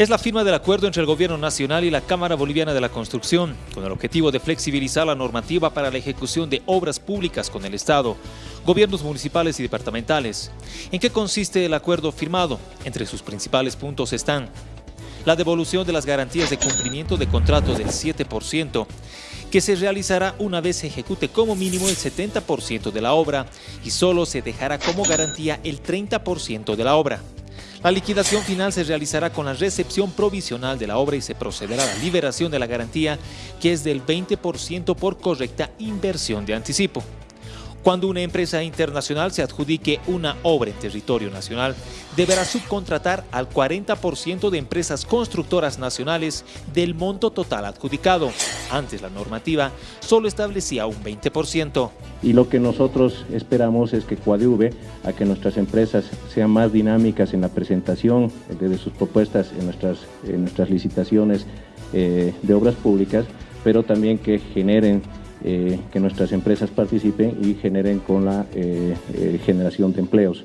Es la firma del acuerdo entre el Gobierno Nacional y la Cámara Boliviana de la Construcción, con el objetivo de flexibilizar la normativa para la ejecución de obras públicas con el Estado, gobiernos municipales y departamentales. ¿En qué consiste el acuerdo firmado? Entre sus principales puntos están la devolución de las garantías de cumplimiento de contratos del 7%, que se realizará una vez se ejecute como mínimo el 70% de la obra y solo se dejará como garantía el 30% de la obra. La liquidación final se realizará con la recepción provisional de la obra y se procederá a la liberación de la garantía, que es del 20% por correcta inversión de anticipo. Cuando una empresa internacional se adjudique una obra en territorio nacional, deberá subcontratar al 40% de empresas constructoras nacionales del monto total adjudicado. Antes la normativa solo establecía un 20%. Y lo que nosotros esperamos es que coadyuve a que nuestras empresas sean más dinámicas en la presentación de sus propuestas en nuestras, licitaciones eh, de obras públicas, pero también que generen eh, que nuestras empresas participen y generen con la eh, generación de empleos.